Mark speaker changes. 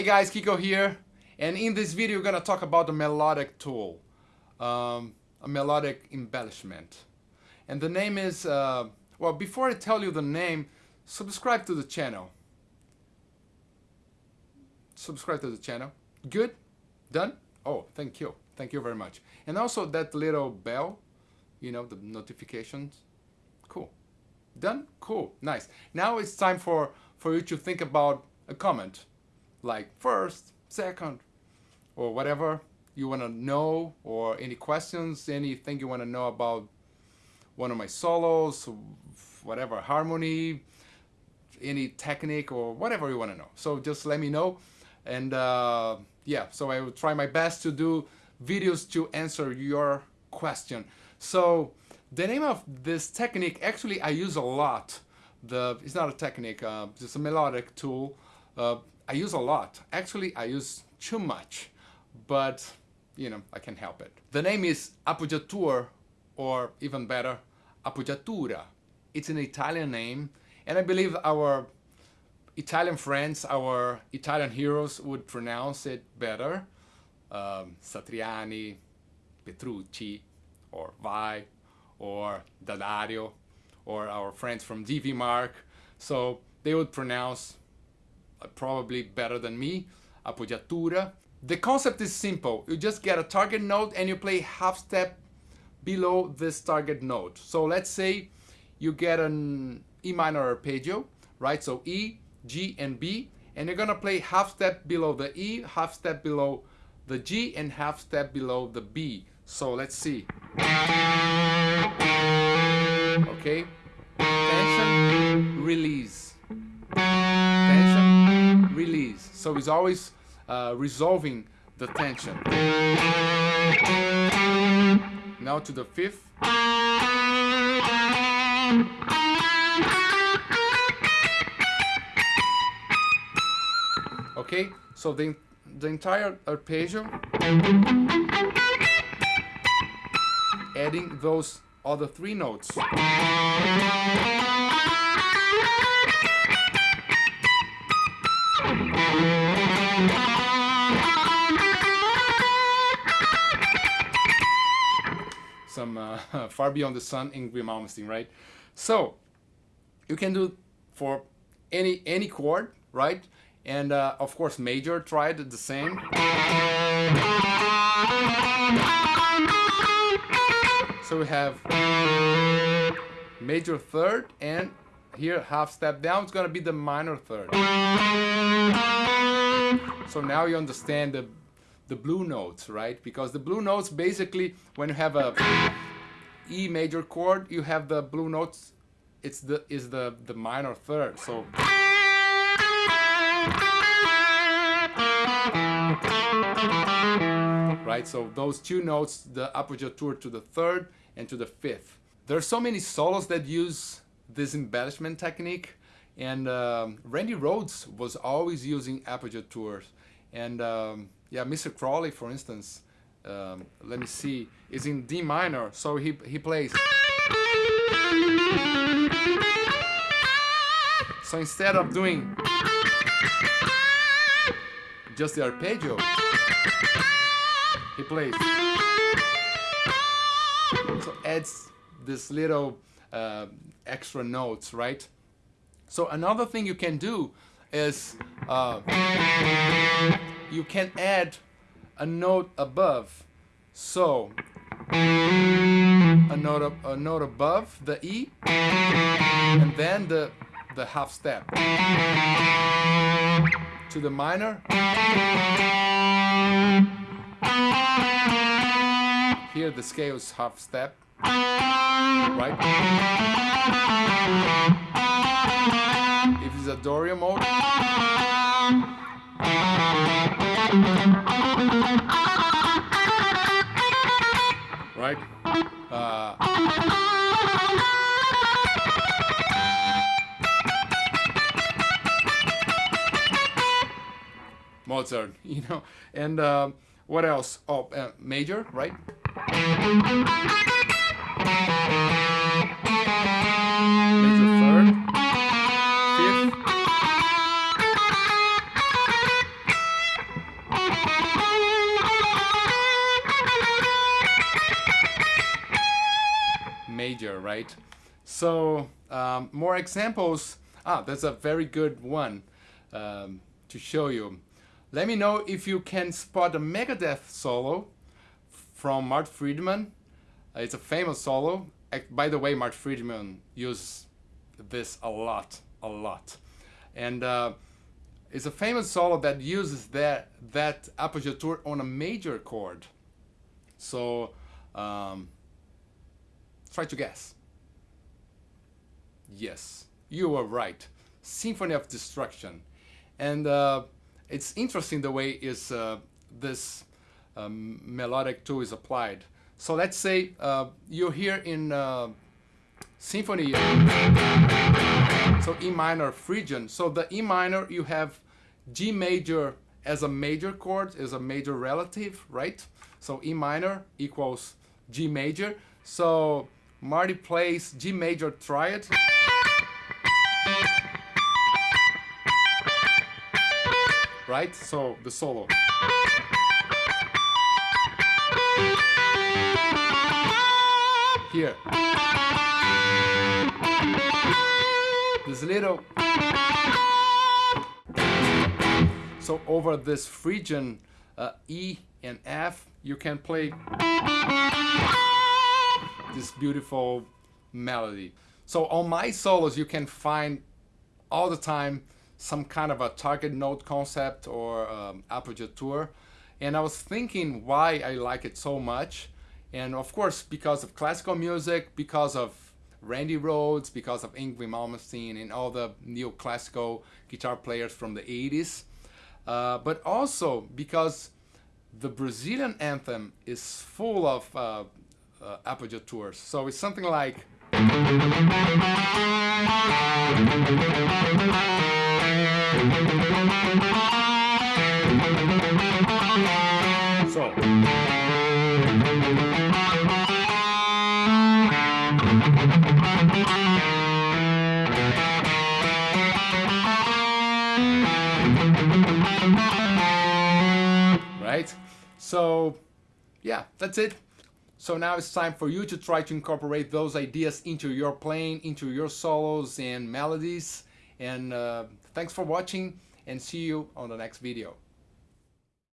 Speaker 1: Hey guys, Kiko here, and in this video we're gonna talk about the melodic tool, um, a melodic embellishment. And the name is, uh, well before I tell you the name, subscribe to the channel. Subscribe to the channel. Good? Done? Oh, thank you. Thank you very much. And also that little bell, you know, the notifications. Cool. Done? Cool. Nice. Now it's time for, for you to think about a comment like first, second, or whatever you want to know or any questions, anything you want to know about one of my solos, whatever harmony, any technique or whatever you want to know. So just let me know. And uh, yeah, so I will try my best to do videos to answer your question. So the name of this technique, actually I use a lot. The It's not a technique, uh, it's a melodic tool. Uh, I use a lot. Actually, I use too much, but you know, I can help it. The name is appoggiatura, or even better, appoggiatura. It's an Italian name, and I believe our Italian friends, our Italian heroes would pronounce it better. Um, Satriani, Petrucci, or Vai, or D'Addario, or our friends from DV Mark. So they would pronounce probably better than me, appoggiatura. The concept is simple. You just get a target note and you play half step below this target note. So let's say you get an E minor arpeggio, right? So E, G, and B, and you're gonna play half step below the E, half step below the G, and half step below the B. So let's see. Okay, tension, release. So it's always uh, resolving the tension. Now to the fifth. Okay, so the, the entire arpeggio, adding those other three notes. Far Beyond the Sun, in Yngwie Malmsteen, right? So you can do for any any chord, right? And uh, of course, major tried the same. So we have major third and here half step down it's gonna be the minor third so now you understand the the blue notes right because the blue notes basically when you have a E major chord you have the blue notes it's the is the the minor third so right so those two notes the appoggiatura to the third and to the fifth there are so many solos that use this embellishment technique. And um, Randy Rhoads was always using appoggiaturas. And um, yeah, Mr. Crowley, for instance, um, let me see, is in D minor. So he, he plays. So instead of doing just the arpeggio, he plays. So adds this little uh, extra notes, right? So another thing you can do is uh, you can add a note above. So a note, a note above the E and then the, the half step to the minor. Here the scale is half step right? If it's a Dorian mode, Mozart, you know, and um, what else? Oh, uh, major, right? Major, right? So um, more examples. Ah, that's a very good one um, to show you. Let me know if you can spot a Megadeth solo from Marty Friedman. Uh, it's a famous solo. By the way, Marty Friedman uses this a lot, a lot. And uh, it's a famous solo that uses that, that appoggiatura on a major chord. So um, try to guess. Yes, you were right. Symphony of Destruction. And uh, it's interesting the way is uh, this um, melodic tool is applied. So let's say uh, you're here in uh, symphony, so E minor Phrygian. So the E minor, you have G major as a major chord, is a major relative, right? So E minor equals G major. So Marty plays G major triad. Right? So the solo. Here. This little so over this Phrygian uh, E and F, you can play this beautiful melody. So on my solos, you can find all the time some kind of a target note concept or um, appoggiatura. And I was thinking why I like it so much. And of course, because of classical music, because of Randy Rhoads, because of Yngwie Malmsteen and all the neoclassical guitar players from the 80s. Uh, but also because the Brazilian anthem is full of uh, uh, tours. So it's something like. So. Right? So, yeah, that's it. So now it's time for you to try to incorporate those ideas into your playing, into your solos and melodies. And uh, thanks for watching and see you on the next video.